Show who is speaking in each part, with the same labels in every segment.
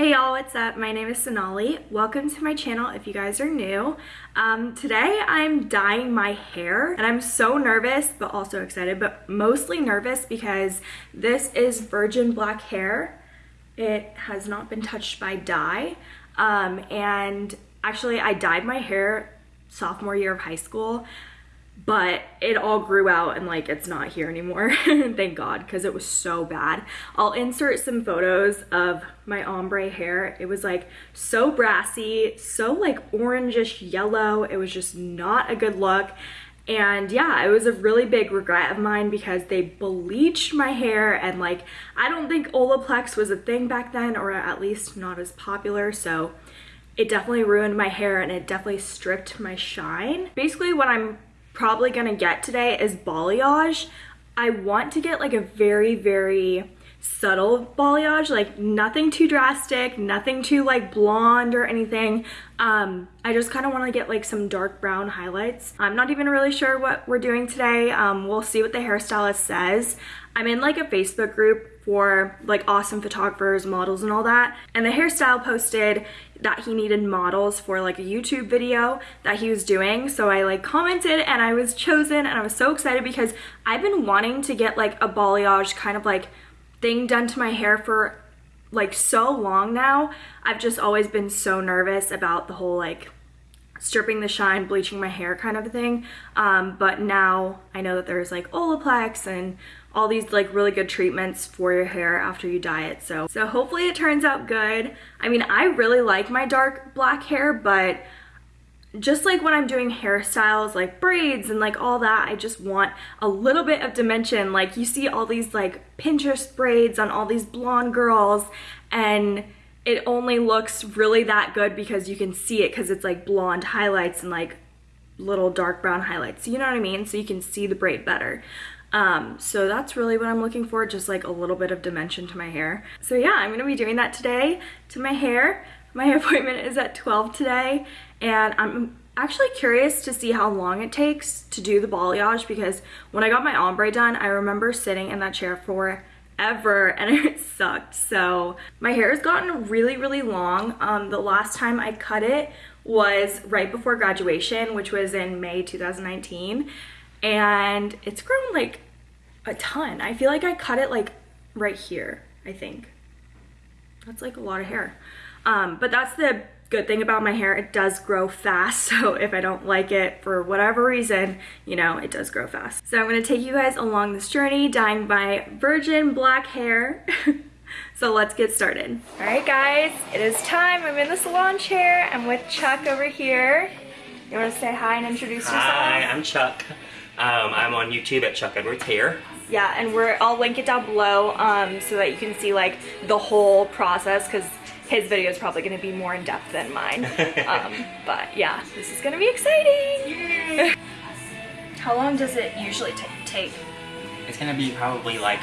Speaker 1: Hey y'all, what's up? My name is Sonali. Welcome to my channel if you guys are new. Um, today I'm dyeing my hair and I'm so nervous but also excited but mostly nervous because this is virgin black hair. It has not been touched by dye um, and actually I dyed my hair sophomore year of high school but it all grew out and like it's not here anymore. Thank god because it was so bad. I'll insert some photos of my ombre hair. It was like so brassy so like orangish yellow. It was just not a good look. And yeah it was a really big regret of mine because they bleached my hair and like i don't think olaplex was a thing back then or at least not as popular. So it definitely ruined my hair and it definitely stripped my shine. Basically what i'm probably gonna get today is balayage. I want to get like a very, very subtle balayage, like nothing too drastic, nothing too like blonde or anything. Um, I just kind of want to get like some dark brown highlights. I'm not even really sure what we're doing today. Um, we'll see what the hairstylist says. I'm in like a Facebook group for like awesome photographers, models and all that. And the hairstyle posted that he needed models for like a YouTube video that he was doing. So I like commented and I was chosen and I was so excited because I've been wanting to get like a balayage kind of like thing done to my hair for like so long now. I've just always been so nervous about the whole like stripping the shine, bleaching my hair kind of a thing. Um, but now I know that there's like Olaplex and all these like really good treatments for your hair after you dye it. So, so hopefully it turns out good. I mean, I really like my dark black hair, but just like when I'm doing hairstyles like braids and like all that, I just want a little bit of dimension. Like you see all these like Pinterest braids on all these blonde girls and it only looks really that good because you can see it because it's like blonde highlights and like little dark brown highlights. You know what I mean? So you can see the braid better. Um, so that's really what I'm looking for, just like a little bit of dimension to my hair. So yeah, I'm gonna be doing that today to my hair. My appointment is at 12 today and I'm actually curious to see how long it takes to do the balayage because when I got my ombre done, I remember sitting in that chair for ever and it sucked. So my hair has gotten really, really long. Um, the last time I cut it was right before graduation, which was in May 2019 and it's grown like a ton. I feel like I cut it like right here, I think. That's like a lot of hair. Um, but that's the good thing about my hair. It does grow fast. So if I don't like it for whatever reason, you know, it does grow fast. So I'm gonna take you guys along this journey dyeing my virgin black hair. so let's get started. All right guys, it is time. I'm in the salon chair. I'm with Chuck over here. You wanna say hi and introduce yourself?
Speaker 2: Hi, I'm Chuck. Um, I'm on YouTube at Chuck Edwards Hair.
Speaker 1: Yeah, and we're I'll link it down below um, so that you can see like the whole process because his video is probably going to be more in depth than mine. um, but yeah, this is going to be exciting. How long does it usually take?
Speaker 2: It's going to be probably like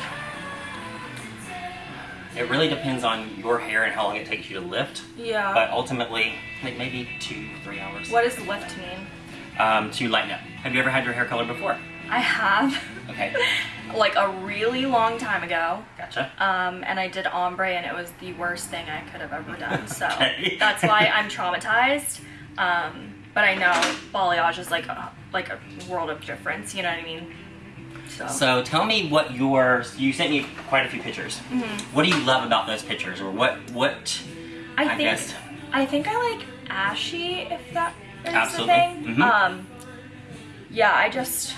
Speaker 2: it really depends on your hair and how long it takes you to lift.
Speaker 1: Yeah.
Speaker 2: But ultimately, like maybe two, three hours.
Speaker 1: What does lift mean?
Speaker 2: Um, to lighten up. Have you ever had your hair colored before?
Speaker 1: I have.
Speaker 2: Okay.
Speaker 1: like a really long time ago.
Speaker 2: Gotcha.
Speaker 1: Um, and I did ombre and it was the worst thing I could have ever done. So okay. that's why I'm traumatized. Um, but I know balayage is like a, like a world of difference. You know what I mean?
Speaker 2: So. so tell me what your you sent me quite a few pictures. Mm -hmm. What do you love about those pictures, or what what?
Speaker 1: I, I think guess? I think I like ashy. If that is
Speaker 2: Absolutely.
Speaker 1: the thing. Mm -hmm. Um, yeah, I just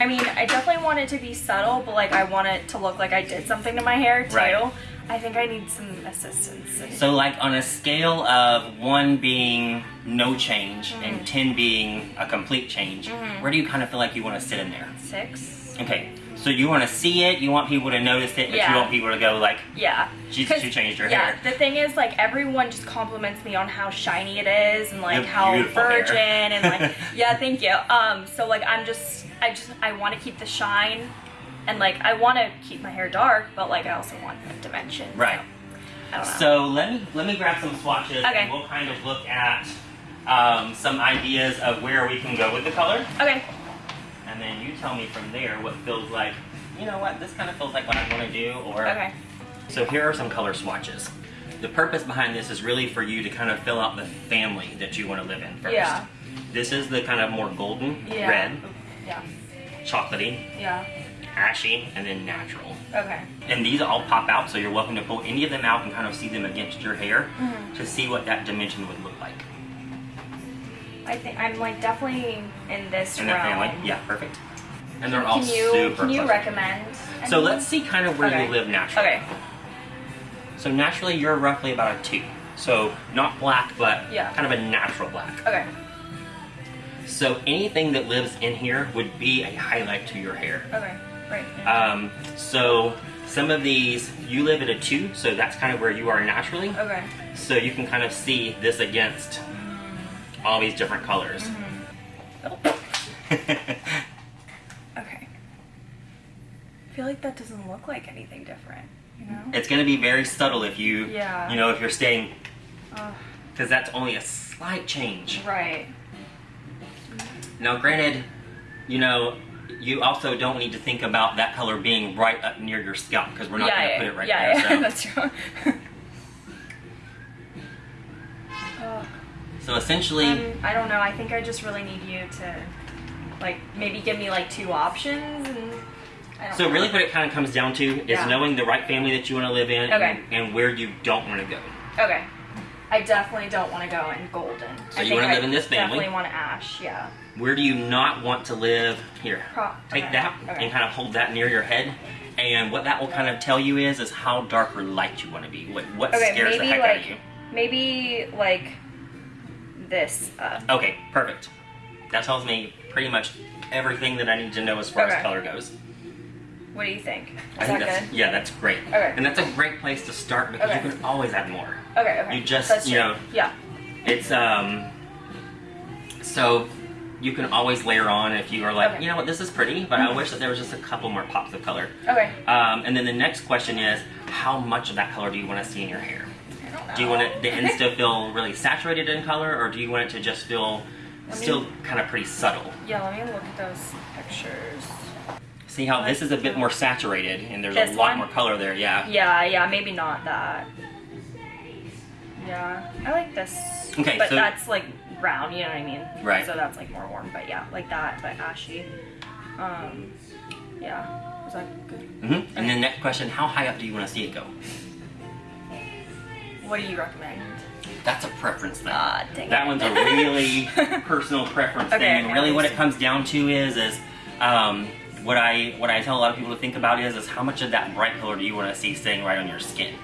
Speaker 1: I mean, I definitely want it to be subtle, but like I want it to look like I did something to my hair too. Right. I think I need some assistance.
Speaker 2: So like on a scale of one being no change mm -hmm. and 10 being a complete change, mm -hmm. where do you kind of feel like you want to sit in there?
Speaker 1: Six.
Speaker 2: Okay. So you want to see it, you want people to notice it, but yeah. you want people to go like,
Speaker 1: yeah,
Speaker 2: she, she changed her
Speaker 1: yeah,
Speaker 2: hair.
Speaker 1: Yeah, the thing is like everyone just compliments me on how shiny it is and like how virgin hair. and like, yeah, thank you. Um, so like I'm just I just I want to keep the shine and like I want to keep my hair dark but like I also want dimension
Speaker 2: right
Speaker 1: so,
Speaker 2: so let me let me grab some swatches
Speaker 1: okay.
Speaker 2: and we'll kind of look at um, some ideas of where we can go with the color
Speaker 1: okay
Speaker 2: and then you tell me from there what feels like you know what this kind of feels like what I want to do or
Speaker 1: okay
Speaker 2: so here are some color swatches the purpose behind this is really for you to kind of fill out the family that you want to live in first.
Speaker 1: Yeah.
Speaker 2: This is the kind of more golden,
Speaker 1: Yeah.
Speaker 2: red,
Speaker 1: Yeah.
Speaker 2: chocolatey,
Speaker 1: Yeah.
Speaker 2: ashy, and then natural.
Speaker 1: Okay.
Speaker 2: And these all pop out, so you're welcome to pull any of them out and kind of see them against your hair
Speaker 1: Mhm.
Speaker 2: to see what that dimension would look like.
Speaker 1: I think I'm like definitely in this
Speaker 2: In
Speaker 1: realm.
Speaker 2: family, yeah, perfect. And they're all
Speaker 1: Can you
Speaker 2: super
Speaker 1: can you
Speaker 2: pleasant.
Speaker 1: recommend?
Speaker 2: So let's see kind of where
Speaker 1: Okay.
Speaker 2: you live naturally.
Speaker 1: Okay.
Speaker 2: So naturally, you're roughly about a two. So not black, but
Speaker 1: Yeah.
Speaker 2: kind of a natural black.
Speaker 1: Okay.
Speaker 2: So anything that lives in here would be a highlight to your hair.
Speaker 1: Okay. Right.
Speaker 2: Um, so some of these, you live at a two, so that's kind of where you are naturally.
Speaker 1: okay.
Speaker 2: So you can kind of see this against all these different colors.
Speaker 1: Mm-hmm. Okay. I feel like that doesn't look like anything different. You know.
Speaker 2: it's going to be very subtle if you,
Speaker 1: Yeah.
Speaker 2: you know, if you're staying,
Speaker 1: Oh,
Speaker 2: because that's only a slight change.
Speaker 1: right.
Speaker 2: Now, granted, you know, you also don't need to think about that color being right up near your scalp because we're not
Speaker 1: yeah.
Speaker 2: going to
Speaker 1: yeah.
Speaker 2: put it right
Speaker 1: yeah.
Speaker 2: there.
Speaker 1: yeah.
Speaker 2: So.
Speaker 1: That's true.
Speaker 2: So essentially,
Speaker 1: Um, I don't know. I think I just really need you to, like, maybe give me like two options, and I don't
Speaker 2: so
Speaker 1: know.
Speaker 2: really what it kind of comes down to is
Speaker 1: Yeah.
Speaker 2: knowing the right family that you want to live in
Speaker 1: Okay.
Speaker 2: and, and where you don't want to go.
Speaker 1: Okay. I definitely don't want to go in golden.
Speaker 2: So
Speaker 1: I
Speaker 2: you
Speaker 1: think
Speaker 2: wanna live in this family?
Speaker 1: Definitely want ash. Yeah.
Speaker 2: Where do you not want to live? Here,
Speaker 1: Pro-
Speaker 2: take
Speaker 1: okay,
Speaker 2: that
Speaker 1: okay.
Speaker 2: and kind of hold that near your head. And what that will kind of tell you is is how dark or light you want to be. What scares the heck out of
Speaker 1: like
Speaker 2: you.
Speaker 1: maybe like this. Uh,
Speaker 2: Okay, perfect. That tells me pretty much everything that I need to know as far
Speaker 1: Okay.
Speaker 2: as color goes.
Speaker 1: what do you think? Is
Speaker 2: I think
Speaker 1: that
Speaker 2: that's
Speaker 1: good?
Speaker 2: yeah, that's great.
Speaker 1: Okay.
Speaker 2: And that's a great place to start because
Speaker 1: Okay.
Speaker 2: you can always add more.
Speaker 1: Okay. Okay.
Speaker 2: You just,
Speaker 1: That's
Speaker 2: you know-
Speaker 1: Yeah.
Speaker 2: It's um so you can always layer on if you are like,
Speaker 1: Okay.
Speaker 2: you know what, this is pretty, but I
Speaker 1: Mhm.
Speaker 2: wish that there was just a couple more pops of color.
Speaker 1: Okay.
Speaker 2: Um, and then the next question is, how much of that color do you want to see in your hair?
Speaker 1: I don't know.
Speaker 2: Do you want it, the ends to feel really saturated in color, or do you want it to just feel
Speaker 1: Let me-
Speaker 2: still kind of pretty subtle?
Speaker 1: Yeah. Let me look at those pictures.
Speaker 2: See how this is a bit more saturated, and there's a lot
Speaker 1: one?
Speaker 2: more color there. Yeah.
Speaker 1: Yeah. Yeah. Maybe not that. Yeah. I like this.
Speaker 2: Okay,
Speaker 1: But
Speaker 2: so-
Speaker 1: that's like brown. You know what I mean?
Speaker 2: Right.
Speaker 1: So that's like more warm. But yeah, like that, but ashy. Um. Yeah. Is that good?
Speaker 2: Mm -hmm. And then next question, how high up do you want to see it go?
Speaker 1: What do you recommend?
Speaker 2: That's a preference thing.
Speaker 1: Ah, dang
Speaker 2: that
Speaker 1: it.
Speaker 2: one's a really personal preference
Speaker 1: Okay,
Speaker 2: thing.
Speaker 1: okay,
Speaker 2: really, what it comes down to is is um, what I what I tell a lot of people to think about is is how much of that bright color do you want to see staying right on your skin?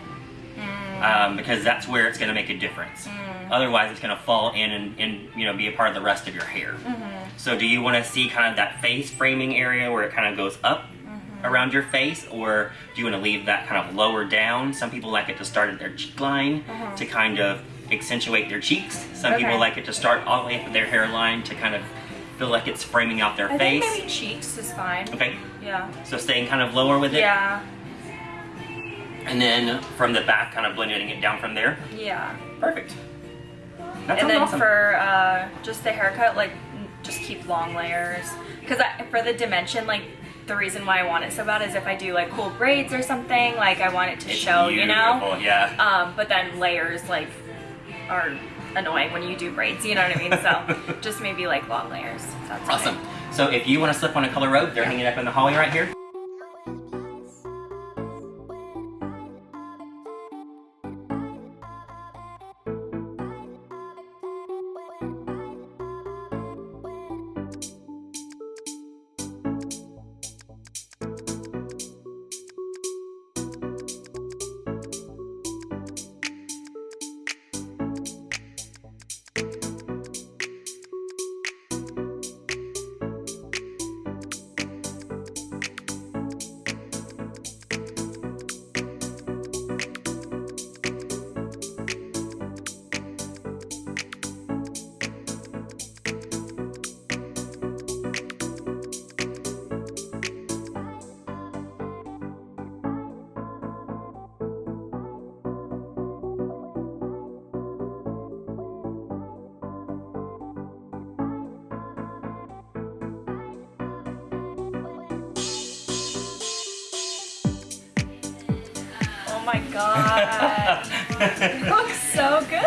Speaker 1: Mm.
Speaker 2: Um, because that's where it's going to make a difference. Otherwise, it's going to fall in and, and you know be a part of the rest of your hair.
Speaker 1: Mm-hmm.
Speaker 2: So, do you want to see kind of that face framing area where it kind of goes up. Around your face, or do you want to leave that kind of lower down? Some people like it to start at their cheek line
Speaker 1: Uh-huh.
Speaker 2: to kind of accentuate their cheeks. Some
Speaker 1: Okay.
Speaker 2: people like it to start all the way up at their hairline to kind of feel like it's framing out their
Speaker 1: I
Speaker 2: face.
Speaker 1: maybe cheeks is fine.
Speaker 2: Okay,
Speaker 1: Yeah.
Speaker 2: so staying kind of lower with it,
Speaker 1: Yeah.
Speaker 2: and then from the back, kind of blending it down from there.
Speaker 1: Yeah.
Speaker 2: Perfect. That
Speaker 1: and then
Speaker 2: awesome.
Speaker 1: for uh, just the haircut, like just keep long layers. Cause for the dimension, like the reason why I want it so bad is if I do like cool braids or something, like I want it to
Speaker 2: It's
Speaker 1: show, you know.
Speaker 2: Yeah.
Speaker 1: Um, but then layers like are annoying when you do braids. You know what I mean? So just maybe like long layers. That's okay.
Speaker 2: Awesome. So if you want to slip on a color robe, they're hanging up in the hallway right here.
Speaker 1: Oh my god. it looks so good.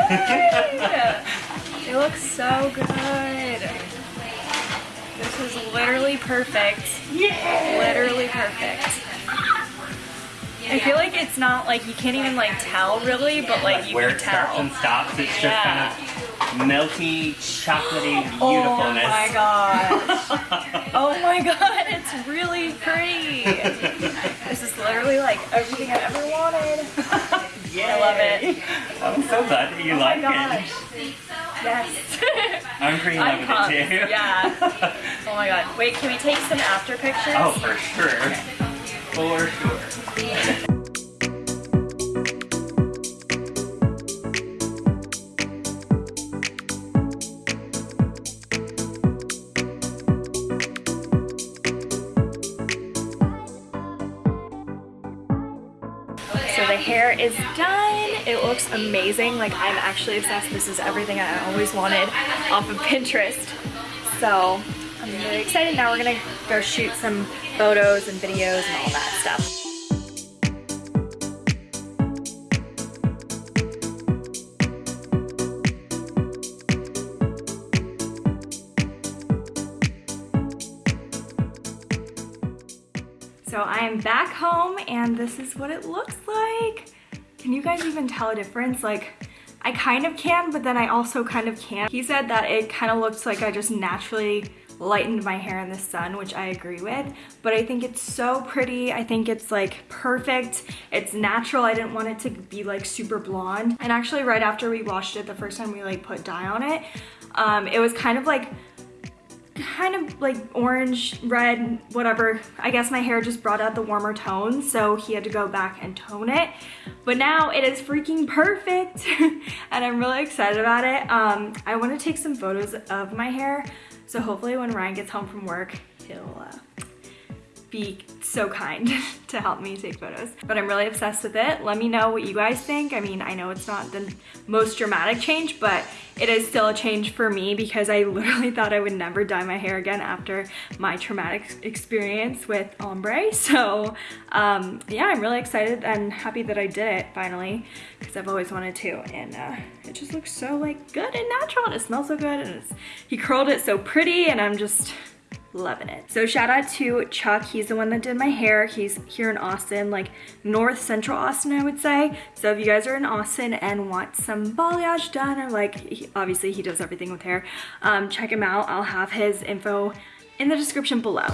Speaker 1: It looks so good. This is literally perfect.
Speaker 2: Yeah.
Speaker 1: Literally perfect. I feel like it's not like you can't even like tell really, but like you
Speaker 2: Where
Speaker 1: can
Speaker 2: it starts
Speaker 1: tell.
Speaker 2: and stops, it's just
Speaker 1: Yeah.
Speaker 2: kind of milky, chocolately
Speaker 1: Oh
Speaker 2: beautifulness.
Speaker 1: my gosh. Oh my god, it's really pretty. This is literally like everything I ever wanted. I love it.
Speaker 2: I'm so glad that you
Speaker 1: Oh
Speaker 2: like
Speaker 1: my gosh.
Speaker 2: it.
Speaker 1: Yes.
Speaker 2: I'm pretty
Speaker 1: pumped.
Speaker 2: it too.
Speaker 1: Yeah. Oh my god. Wait, can we take some after pictures?
Speaker 2: oh, for sure. For sure.
Speaker 1: Is done. It looks amazing. Like I'm actually obsessed. This is everything I always wanted off of Pinterest. So I'm really excited. Now we're gonna go shoot some photos and videos and all that stuff. So I am back home and this is what it looks like. Can you guys even tell a difference? Like, I kind of can, but then I also kind of can't. He said that it kind of looks like I just naturally lightened my hair in the sun, which I agree with, but I think it's so pretty. I think it's like perfect. It's natural. I didn't want it to be like super blonde. And actually right after we washed it, the first time we like put dye on it, um, it was kind of like kind of like orange, red, whatever. I guess my hair just brought out the warmer tones, so he had to go back and tone it. But now it is freaking perfect, and I'm really excited about it. Um, I want to take some photos of my hair, so hopefully when Ryan gets home from work, he'll uh, be so kind to help me take photos. But I'm really obsessed with it. Let me know what you guys think. I mean, I know it's not the most dramatic change, but it is still a change for me because I literally thought I would never dye my hair again after my traumatic experience with ombre. So um, yeah, I'm really excited and happy that I did it finally because I've always wanted to. And uh, it just looks so like good and natural and it smells so good and he curled it so pretty and I'm just, loving it. So shout out to Chuck. He's the one that did my hair. He's here in Austin, like north central Austin, I would say. So if you guys are in Austin and want some balayage done or like, he, obviously he does everything with hair, um, check him out. I'll have his info in the description below.